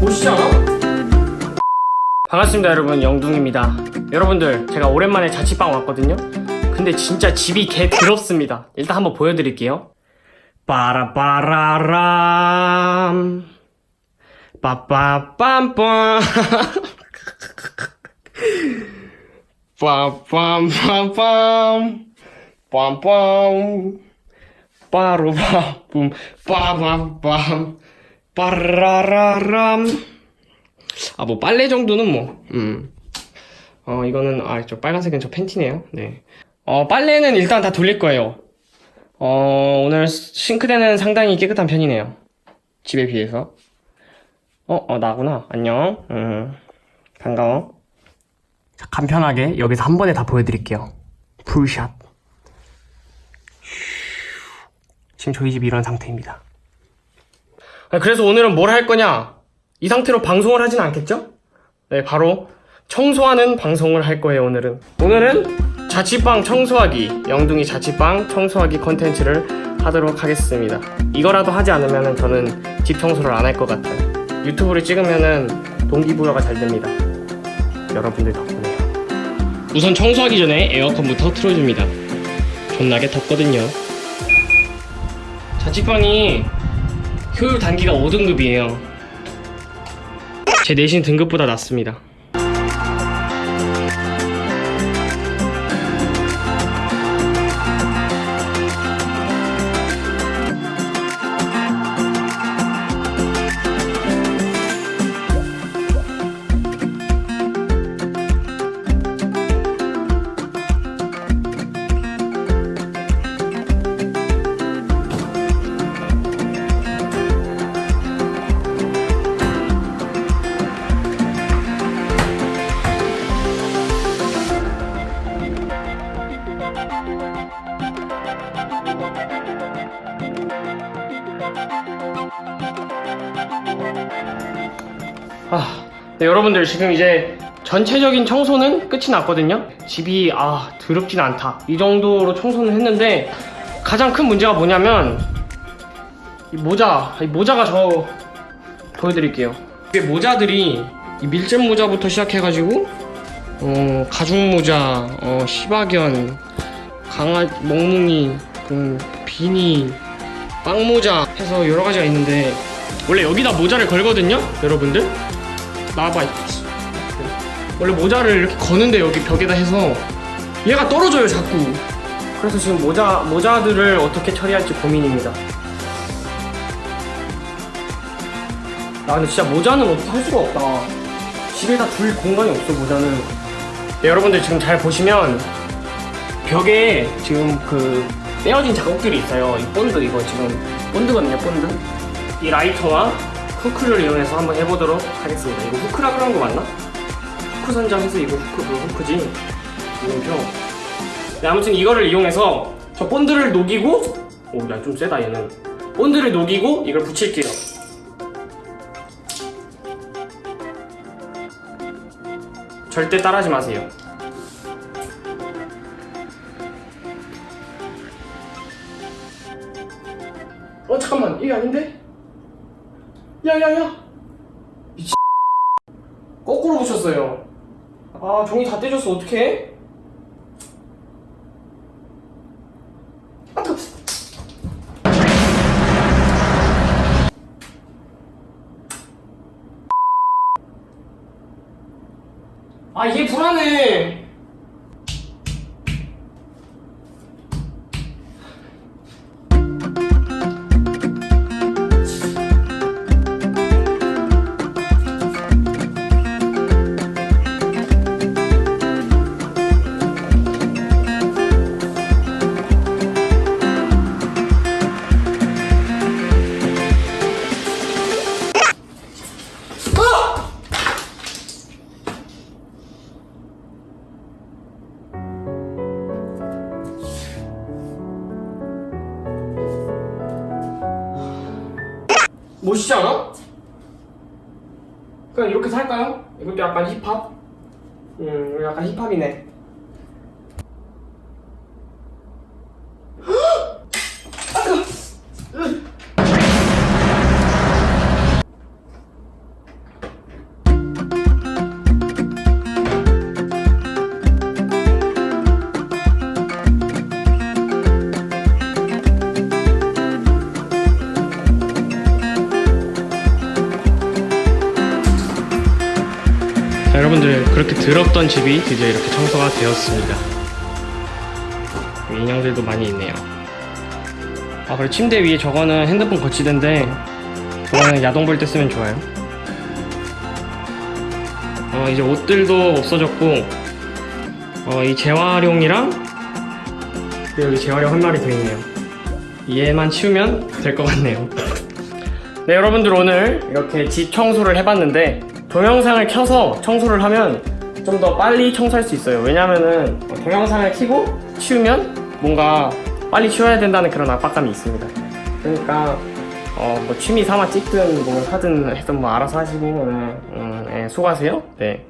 보시지 않아? 반갑습니다 여러분. 영둥입니다. 여러분들 제가 오랜만에 자취방 왔거든요. 근데 진짜 집이 개 더럽습니다. 일단 한번 보여드릴게요. 빠라빠라람. 빠빠빰빰 빰빰빰빰 빰빰 빠로바뿜 빠밤빰 빠라라람 아 뭐 빨래 정도는 뭐 음. 어 이거는 아 저 빨간색은 저 팬티네요. 네 어 빨래는 일단 다 돌릴 거예요. 어 오늘 싱크대는 상당히 깨끗한 편이네요. 집에 비해서. 어, 어 나구나. 안녕. 음 반가워 자, 간편하게 여기서 한 번에 다 보여드릴게요 풀샷 지금 저희 집이 이런 상태입니다 아, 그래서 오늘은 뭘 할 거냐? 이 상태로 방송을 하진 않겠죠? 네, 바로 청소하는 방송을 할 거예요, 오늘은. 오늘은 자취방 청소하기, 영둥이 자취방 청소하기 컨텐츠를 하도록 하겠습니다. 이거라도 하지 않으면 저는 집 청소를 안 할 것 같아요. 유튜브를 찍으면은 동기부여가 잘 됩니다. 여러분들 덕분에요. 우선 청소하기 전에 에어컨부터 틀어줍니다. 존나게 덥거든요. 자취방이 효율 단기가 5등급이에요. 제 내신 등급보다 낮습니다. 아, 네, 여러분들 지금 이제 전체적인 청소는 끝이 났거든요. 집이 아 더럽진 않다. 이 정도로 청소는 했는데 가장 큰 문제가 뭐냐면 이 모자, 이 모자가 저 보여드릴게요. 이게 모자들이 이 밀짚 모자부터 시작해가지고 어, 가죽 모자, 어, 시바견, 강아 멍뭉이, 음, 비니, 빵 모자 해서 여러 가지가 있는데 원래 여기다 모자를 걸거든요, 여러분들. 나와봐. 원래 모자를 이렇게 거는데 여기 벽에다 해서 얘가 떨어져요 자꾸. 그래서 지금 모자 모자들을 어떻게 처리할지 고민입니다. 나 근데 진짜 모자는 어떻게 할 수가 없다. 집에다 둘 공간이 없어 모자는. 네, 여러분들 지금 잘 보시면 벽에 지금 그 떼어진 자국들이 있어요. 이 본드 이거 지금 본드거든요 본드. 이 라이터와 후크를 이용해서 한번 해보도록 하겠습니다. 이거 후크라 그런 거 맞나? 후크 선장해서 이거 후크 그 후크지. 이거죠. 네, 아무튼 이거를 이용해서 저 본드를 녹이고 오야 좀 세다 얘는. 본드를 녹이고 이걸 붙일게요. 절대 따라하지 마세요. 어 잠깐만 이게 아닌데? 야야야. 미친. 거꾸로 붙였어요. 아 종이 다 떼졌어. 어떡해? 아 뜨거. 아 이게 불안해 멋있지 않아? 그냥 이렇게 살까요? 이것도 약간 힙합? 음, 약간 힙합이네. 여러분들 그렇게 더럽던 집이 드디어 이렇게 청소가 되었습니다. 인형들도 많이 있네요. 아 그리고 침대 위에 저거는 핸드폰 거치대인데 저거는 야동 볼 때 쓰면 좋아요. 어 이제 옷들도 없어졌고 어 이 재활용이랑 여기 재활용 한 마리 더 있네요. 얘만 치우면 될 것 같네요. 네 여러분들 오늘 이렇게 집 청소를 해봤는데 동영상을 켜서 청소를 하면 좀 더 빨리 청소할 수 있어요. 왜냐면은 동영상을 켜고 치우면 뭔가 빨리 치워야 된다는 그런 압박감이 있습니다. 그러니까 어, 뭐 취미 삼아 찍든 뭐 하든 해든 뭐 알아서 하시고 네, 음, 네, 수고하세요. 네